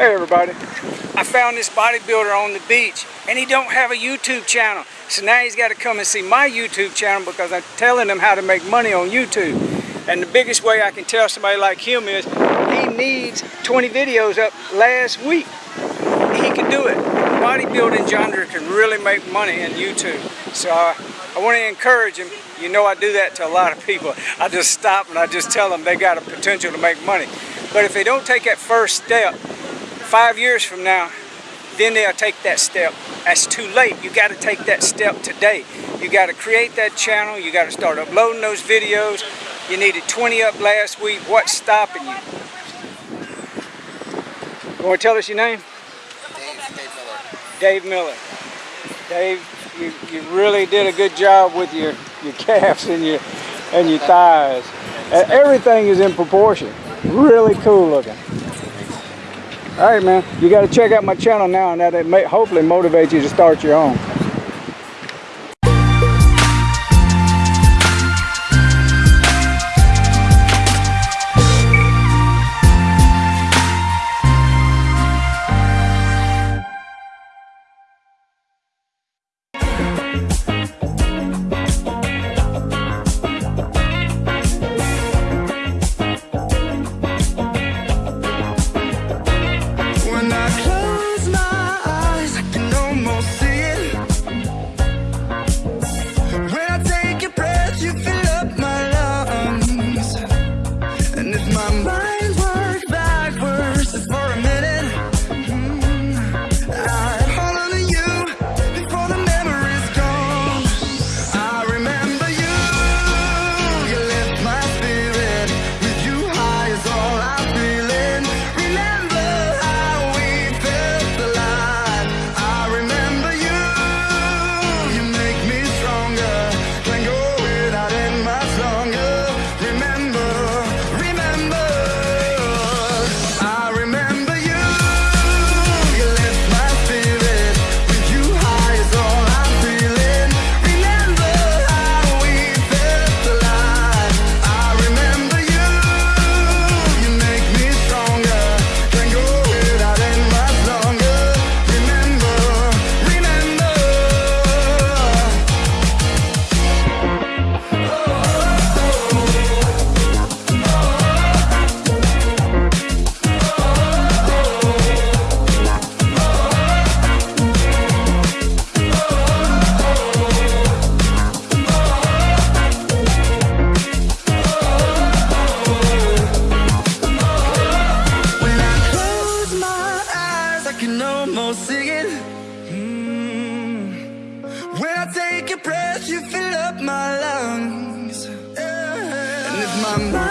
Hey everybody. I found this bodybuilder on the beach and he don't have a YouTube channel. So now he's got to come and see my YouTube channel because I'm telling him how to make money on YouTube. And the biggest way I can tell somebody like him is he needs 20 videos up last week. He can do it. Bodybuilding genre can really make money in YouTube. So uh, I, I want to encourage him. You know I do that to a lot of people. I just stop and I just tell them they got a potential to make money. But if they don't take that first step, five years from now, then they'll take that step. That's too late. You got to take that step today. You got to create that channel. You got to start uploading those videos. You needed 20 up last week. What's stopping you? You want to tell us your name? Dave, Dave Miller. Dave Miller. Dave, you, you really did a good job with your, your calves and your and your thighs. Everything is in proportion. Really cool looking. All right, man. You got to check out my channel now, and that may hopefully motivate you to start your own. Mm. take a breath, you fill up my lungs. Yeah. And if my mind